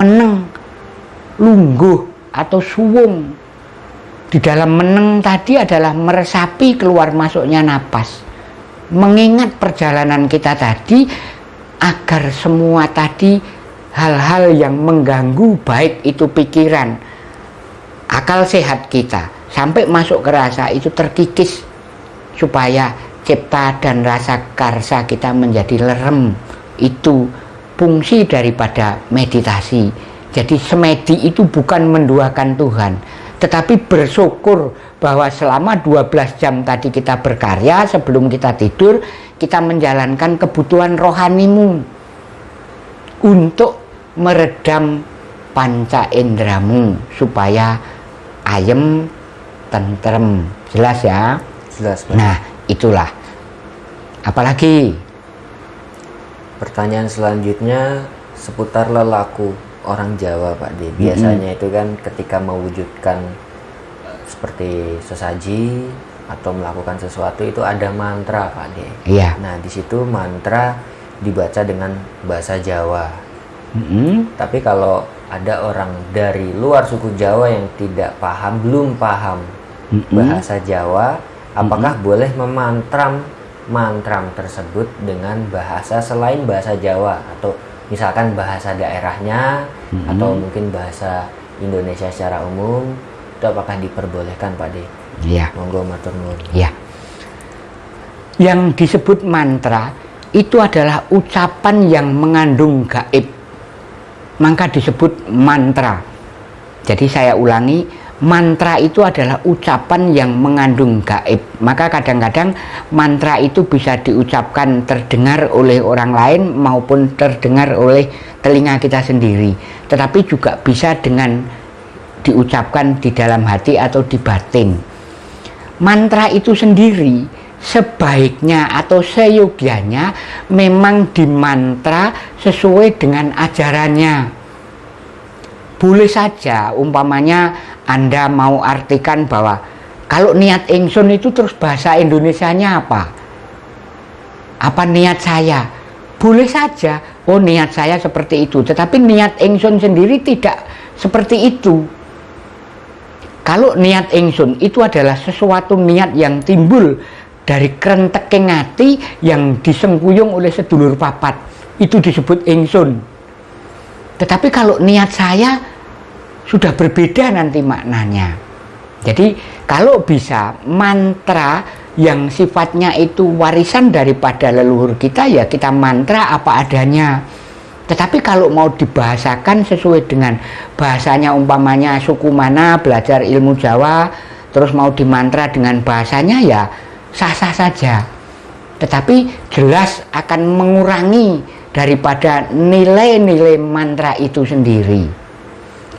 meneng lungguh atau suwung. Di dalam meneng tadi adalah meresapi keluar masuknya napas. Mengingat perjalanan kita tadi agar semua tadi hal-hal yang mengganggu baik itu pikiran akal sehat kita sampai masuk ke rasa itu terkikis supaya cipta dan rasa karsa kita menjadi lerem. Itu fungsi daripada meditasi. Jadi semedi itu bukan menduakan Tuhan tetapi bersyukur bahwa selama 12 jam tadi kita berkarya sebelum kita tidur kita menjalankan kebutuhan rohanimu untuk meredam panca indramu supaya ayem tentrem. Jelas ya? Jelas Pak. nah itulah. Apalagi pertanyaan selanjutnya seputar lelaku orang Jawa Pak D. Biasanya itu kan ketika mewujudkan seperti sesaji atau melakukan sesuatu itu ada mantra Pak D. iya Nah di situ mantra dibaca dengan bahasa Jawa. Mm-mm. Tapi kalau ada orang dari luar suku Jawa yang tidak paham, belum paham Mm-mm. bahasa Jawa, apakah boleh memantram mantram tersebut dengan bahasa selain bahasa Jawa atau misalkan bahasa daerahnya Mm-mm. atau mungkin bahasa Indonesia secara umum itu apakah diperbolehkan Pak De? iya Monggo matur nuwun. Ya. Yang disebut mantra itu adalah ucapan yang mengandung gaib. Maka disebut mantra. Jadi saya ulangi, mantra itu adalah ucapan yang mengandung gaib. Maka kadang-kadang mantra itu bisa diucapkan terdengar oleh orang lain maupun terdengar oleh telinga kita sendiri. Tetapi juga bisa dengan diucapkan di dalam hati atau di batin mantra itu sendiri sebaiknya atau seyogianya memang dimantra sesuai dengan ajarannya boleh saja umpamanya anda mau artikan bahwa kalau niat ingsun itu terus bahasa Indonesianya apa? Apa niat saya? Boleh saja. Oh niat saya seperti itu. Tetapi niat ingsun sendiri tidak seperti itu. Kalau niat ingsun itu adalah sesuatu niat yang timbul dari kerenteking hati yang disengkuyung oleh sedulur papat. Itu disebut ingsun. Tetapi kalau niat saya sudah berbeda nanti maknanya. Jadi kalau bisa mantra yang sifatnya itu warisan daripada leluhur kita ya kita mantra apa adanya. Tetapi kalau mau dibahasakan sesuai dengan bahasanya umpamanya suku mana belajar ilmu Jawa terus mau dimantra dengan bahasanya ya sah-sah saja. Tetapi jelas akan mengurangi daripada nilai-nilai mantra itu sendiri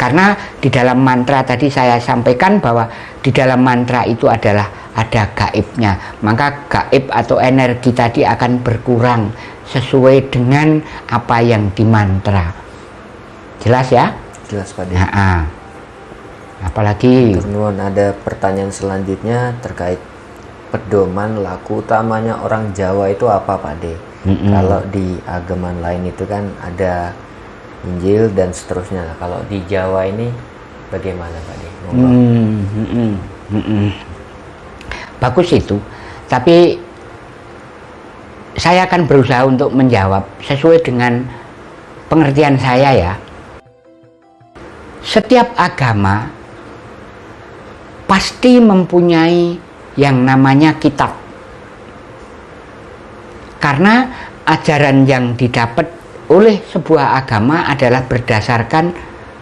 karena di dalam mantra tadi saya sampaikan bahwa di dalam mantra itu adalah ada gaibnya maka gaib atau energi tadi akan berkurang sesuai dengan apa yang dimantra jelas ya Jelas Pak nah, ah. apalagi Matur nuwun. ada pertanyaan selanjutnya terkait pedoman laku utamanya orang Jawa itu apa Pak De? Mm-mm. Kalau di agama lain itu kan ada Injil dan seterusnya. Kalau di Jawa ini bagaimana Pak De? Hmm, hmm, hmm, hmm, hmm. bagus itu tapi saya akan berusaha untuk menjawab sesuai dengan pengertian saya ya setiap agama pasti mempunyai yang namanya kitab karena ajaran yang didapat oleh sebuah agama adalah berdasarkan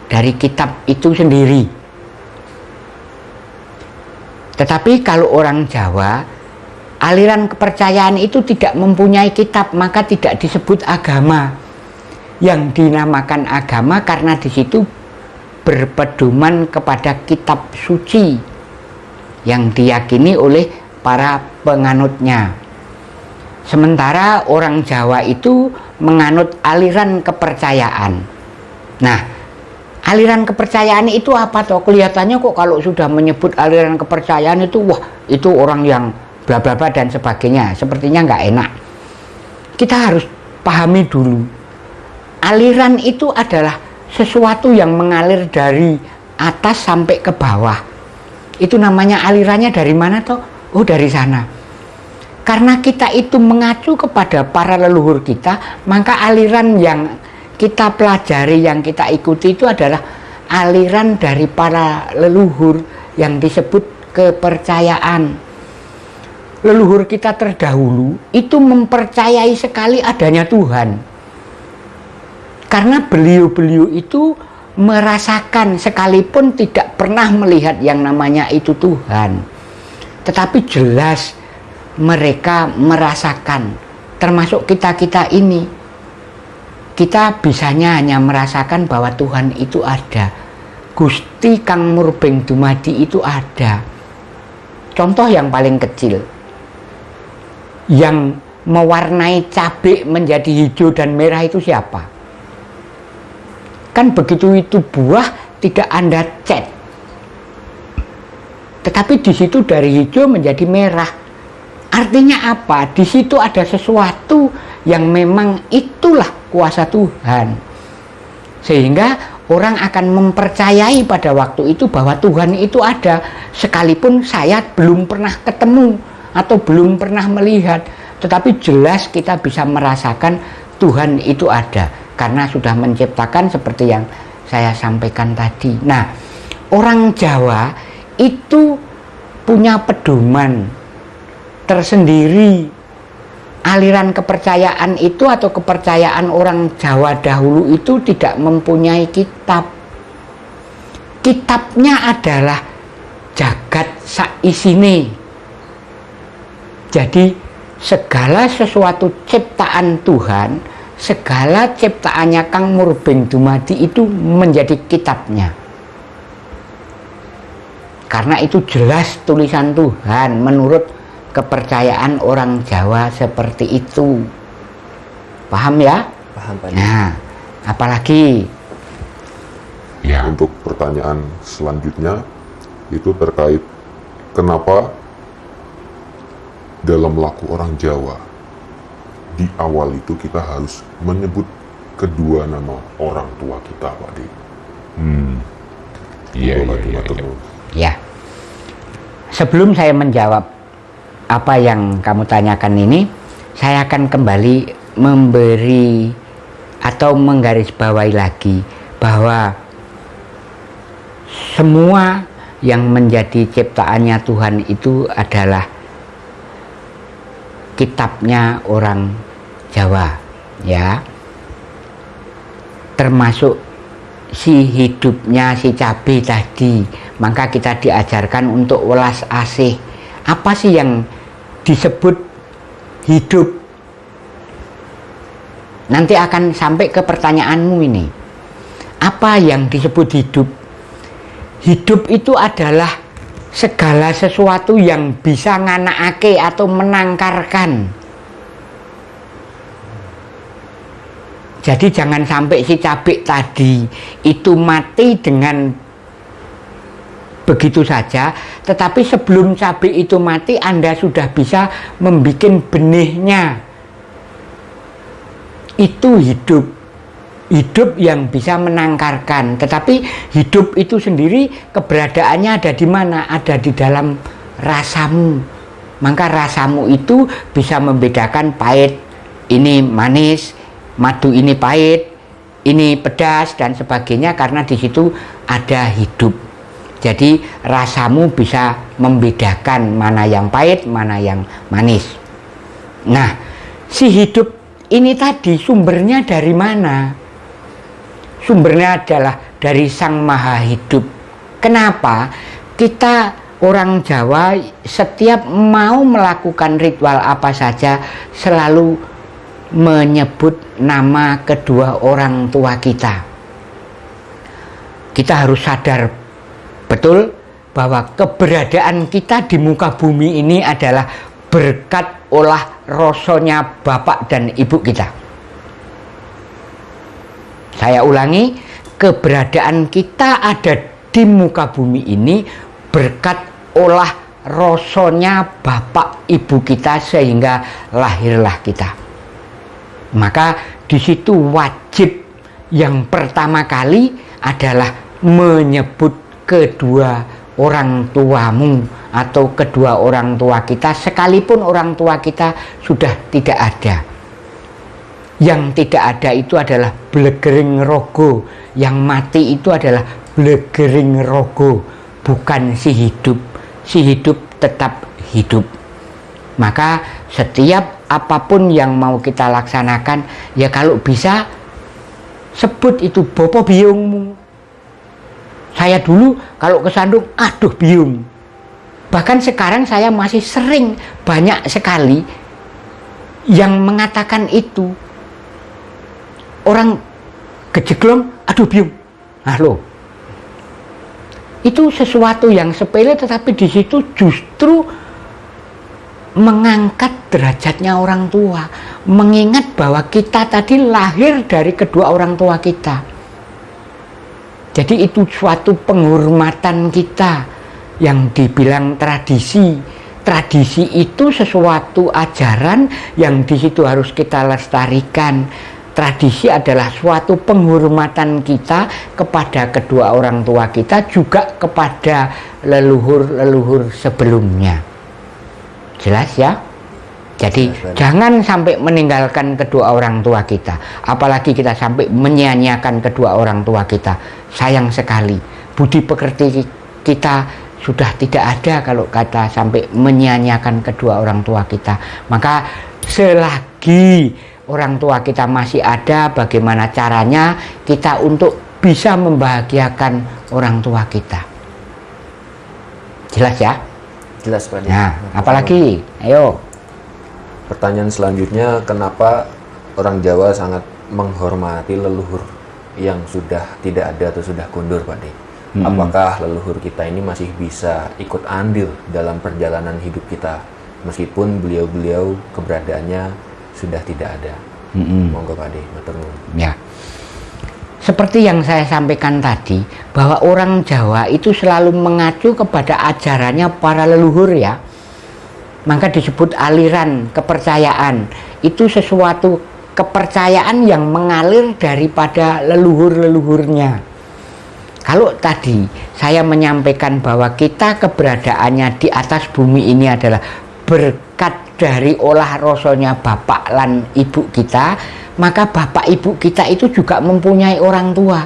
dari kitab itu sendiri. Tetapi kalau orang Jawa aliran kepercayaan itu tidak mempunyai kitab maka tidak disebut agama. Yang dinamakan agama karena di situ berpedoman kepada kitab suci yang diyakini oleh para penganutnya. Sementara orang Jawa itu menganut aliran kepercayaan nah aliran kepercayaan itu apa toh kelihatannya kok kalau sudah menyebut aliran kepercayaan itu wah itu orang yang bla bla bla dan sebagainya sepertinya nggak enak kita harus pahami dulu aliran itu adalah sesuatu yang mengalir dari atas sampai ke bawah. Itu namanya alirannya dari mana toh? Oh dari sana. Karena kita itu mengacu kepada para leluhur kita, maka aliran yang kita pelajari, yang kita ikuti itu adalah aliran dari para leluhur yang disebut kepercayaan. Leluhur kita terdahulu itu mempercayai sekali adanya Tuhan. Karena beliau-beliau itu merasakan sekalipun tidak pernah melihat yang namanya itu Tuhan. Tetapi jelas mereka merasakan termasuk kita-kita ini. Kita bisanya hanya merasakan bahwa Tuhan itu ada. Gusti Kang Murbeng Dumadi itu ada. Contoh yang paling kecil yang mewarnai cabai menjadi hijau dan merah itu siapa? Kan begitu itu buah tidak anda cat. Tetapi di situ dari hijau menjadi merah Artinya apa? Di situ ada sesuatu yang memang itulah kuasa Tuhan. Sehingga orang akan mempercayai pada waktu itu bahwa Tuhan itu ada sekalipun saya belum pernah ketemu atau belum pernah melihat, tetapi jelas kita bisa merasakan Tuhan itu ada karena sudah menciptakan seperti yang saya sampaikan tadi. Nah, orang Jawa itu punya pedoman tersendiri. Aliran kepercayaan itu atau kepercayaan orang Jawa dahulu itu tidak mempunyai kitab. Kitabnya adalah jagat saisine. Jadi segala sesuatu ciptaan Tuhan segala ciptaannya Kang Murbeng Dumadi itu menjadi kitabnya. Karena itu jelas tulisan Tuhan menurut kepercayaan orang Jawa seperti itu. Paham ya? Paham Pak. Nah, apalagi ya. Untuk pertanyaan selanjutnya itu terkait kenapa dalam laku orang Jawa di awal itu kita harus menyebut kedua nama orang tua kita, Pak Di. Hmm. Iya, iya, iya, iya. Ya. Sebelum saya menjawab apa yang kamu tanyakan ini saya akan kembali memberi atau menggarisbawahi lagi bahwa semua yang menjadi ciptaannya Tuhan itu adalah kitabnya orang Jawa ya. Termasuk si hidupnya si cabai tadi. Maka kita diajarkan untuk welas asih. Apa sih yang disebut hidup. Nanti akan sampai ke pertanyaanmu ini. Apa yang disebut hidup? Hidup itu adalah segala sesuatu yang bisa nganakake atau menangkarkan. Jadi jangan sampai si cabai tadi itu mati dengan begitu saja. Tetapi sebelum cabai itu mati Anda sudah bisa membuat benihnya. Itu hidup. Hidup yang bisa menangkarkan. Tetapi hidup itu sendiri keberadaannya ada di mana? Ada di dalam rasamu. Maka rasamu itu bisa membedakan pahit ini manis madu ini pahit ini pedas dan sebagainya karena di situ ada hidup jadi rasamu bisa membedakan mana yang pahit, mana yang manis. Nah, si hidup ini tadi sumbernya dari mana? Sumbernya adalah dari Sang Maha Hidup. Kenapa? Kita orang Jawa setiap mau melakukan ritual apa saja selalu menyebut nama kedua orang tua kita. Kita harus sadar Betul bahwa keberadaan kita di muka bumi ini adalah berkat olah rosonya Bapak dan Ibu kita. Saya ulangi, keberadaan kita ada di muka bumi ini berkat olah rosonya Bapak Ibu kita sehingga lahirlah kita. Maka di situ wajib yang pertama kali adalah menyebut kedua orang tuamu atau kedua orang tua kita sekalipun orang tua kita sudah tidak ada. Yang tidak ada itu adalah blegering rogo. Yang mati itu adalah blegering rogo bukan si hidup. Si hidup tetap hidup. Maka setiap apa pun yang mau kita laksanakan ya kalau bisa sebut itu bopo biungmu saya dulu kalau kesandung aduh biung bahkan sekarang saya masih sering banyak sekali yang mengatakan itu. Orang gejeglong aduh biung nah lo itu sesuatu yang sepele tetapi di situ justru mengangkat derajatnya orang tua, mengingat bahwa kita tadi lahir dari kedua orang tua kita. Jadi itu suatu penghormatan kita yang dibilang tradisi. Tradisi itu sesuatu ajaran yang di situ harus kita lestarikan. Tradisi adalah suatu penghormatan kita kepada kedua orang tua kita juga kepada leluhur-leluhur sebelumnya. Jelas ya? Jadi Jelas, jangan sampai meninggalkan kedua orang tua kita, apalagi kita sampai menyia-nyiakan kedua orang tua kita. Sayang sekali, budi pekerti kita sudah tidak ada kalau kata sampai menyia-nyiakan kedua orang tua kita. Maka selagi orang tua kita masih ada, bagaimana caranya kita untuk bisa membahagiakan orang tua kita. Jelas ya? Jelas Pak. Nah, apalagi? Ayo. Pertanyaan selanjutnya, kenapa orang Jawa sangat menghormati leluhur yang sudah tidak ada atau sudah kundur Pak De? Hmm. Apakah leluhur kita ini masih bisa ikut andil dalam perjalanan hidup kita meskipun beliau-beliau keberadaannya sudah tidak ada? Hmm. Monggo Pak De, Ya. Seperti yang saya sampaikan tadi, bahwa orang Jawa itu selalu mengacu kepada ajarannya para leluhur ya. Maka disebut aliran kepercayaan. Itu sesuatu kepercayaan yang mengalir daripada leluhur-leluhurnya. Kalau tadi saya menyampaikan bahwa kita keberadaannya di atas bumi ini adalah berkat dari olah rosonya bapak dan ibu kita, maka bapak ibu kita itu juga mempunyai orang tua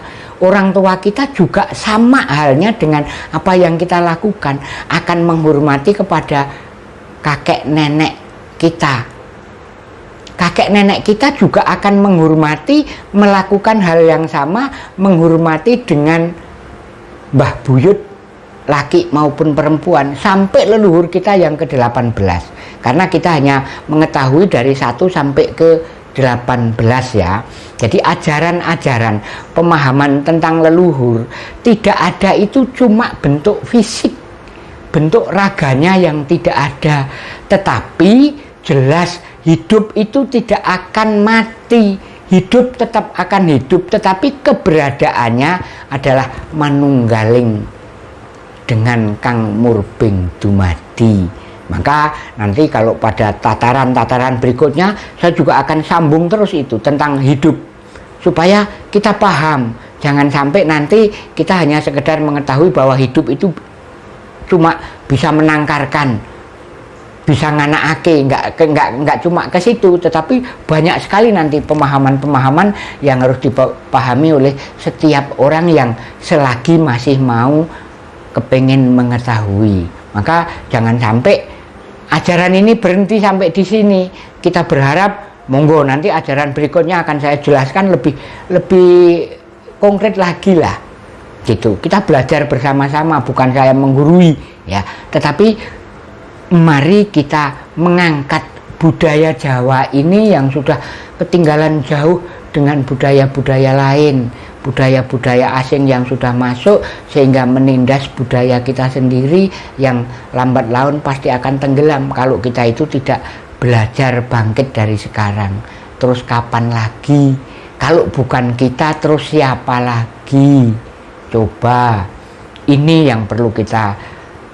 orang tua kita juga sama halnya dengan apa yang kita lakukan akan menghormati kepada kakek nenek kita kakek nenek kita juga akan menghormati melakukan hal yang sama menghormati dengan mbah buyut laki maupun perempuan sampai leluhur kita yang ke-18 karena kita hanya mengetahui dari satu sampai ke 18 ya. Jadi ajaran-ajaran pemahaman tentang leluhur tidak ada itu cuma bentuk fisik, bentuk raganya yang tidak ada. Tetapi jelas hidup itu tidak akan mati. Hidup tetap akan hidup, tetapi keberadaannya adalah manunggaling dengan Kang Murbing Dumadi maka nanti kalau pada tataran-tataran berikutnya saya juga akan sambung terus itu tentang hidup supaya kita paham. Jangan sampai nanti kita hanya sekedar mengetahui bahwa hidup itu cuma bisa menangkarkan, bisa nganakake, nggak nggak nggak cuma ke situ, tetapi banyak sekali nanti pemahaman-pemahaman yang harus dipahami oleh setiap orang yang selagi masih mau kepengen mengetahui. Maka jangan sampai ajaran ini berhenti sampai di sini. Kita berharap monggo nanti ajaran berikutnya akan saya jelaskan lebih lebih konkret lagi lah. Gitu. Kita belajar bersama-sama, bukan saya menggurui ya, tetapi mari kita mengangkat budaya Jawa ini yang sudah ketinggalan jauh dengan budaya-budaya lain budaya-budaya asing yang sudah masuk sehingga menindas budaya kita sendiri yang lambat laun pasti akan tenggelam kalau kita itu tidak belajar bangkit dari sekarang. Terus kapan lagi? Kalau bukan kita terus siapa lagi? Coba. Ini yang perlu kita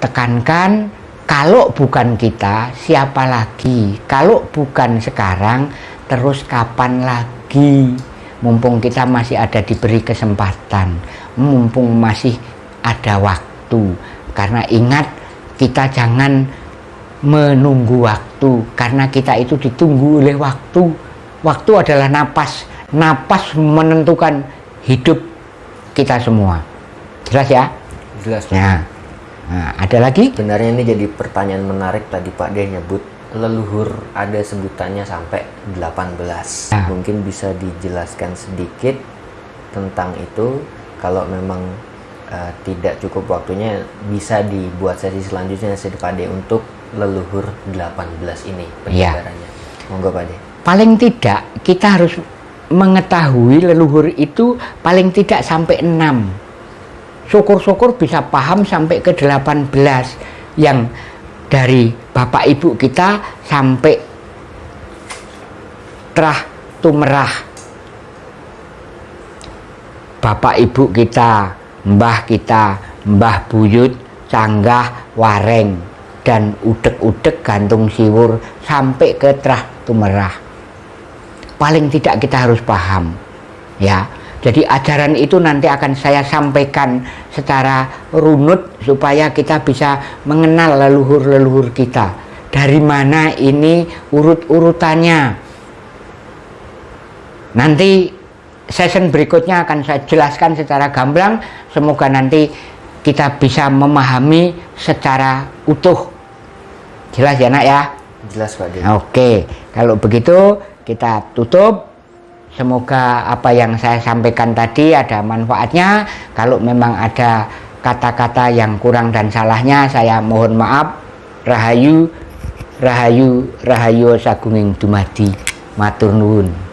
tekankan kalau bukan kita siapa lagi? Kalau bukan sekarang terus kapan lagi? Mumpung kita masih ada diberi kesempatan mumpung masih ada waktu. Karena ingat kita jangan menunggu waktu karena kita itu ditunggu oleh waktu. Waktu adalah napas. Napas menentukan hidup kita semua. Jelas ya? Jelas ya nah, ada lagi? Sebenarnya ini jadi pertanyaan menarik tadi Pak. Dia nyebut leluhur ada sebutannya sampai 18 Ya. mungkin bisa dijelaskan sedikit tentang itu. Kalau memang eh, tidak cukup waktunya bisa dibuat sesi selanjutnya sesi Pak De untuk leluhur 18 ini Ya. penyebarannya. Monggo Pak De. Paling tidak kita harus mengetahui leluhur itu paling tidak sampai 6 syukur-syukur bisa paham sampai ke 18 yang dari bapak ibu kita sampai terah tumerah. Bapak ibu kita mbah kita mbah buyut canggah wareng dan udek-udek gantung siwur sampai ke terah tumerah. Paling tidak kita harus paham ya jadi ajaran itu nanti akan saya sampaikan secara runut supaya kita bisa mengenal leluhur-leluhur kita. Dari mana ini urut-urutannya? Nanti session berikutnya akan saya jelaskan secara gamblang. Semoga nanti kita bisa memahami secara utuh. Jelas ya nak ya? Jelas Pak Oke, kalau begitu kita tutup. Semoga apa yang saya sampaikan tadi ada manfaatnya. Kalau memang ada kata-kata yang kurang dan salahnya, saya mohon maaf. Rahayu, rahayu, rahayu sagunging dumadi. Matur nuwun.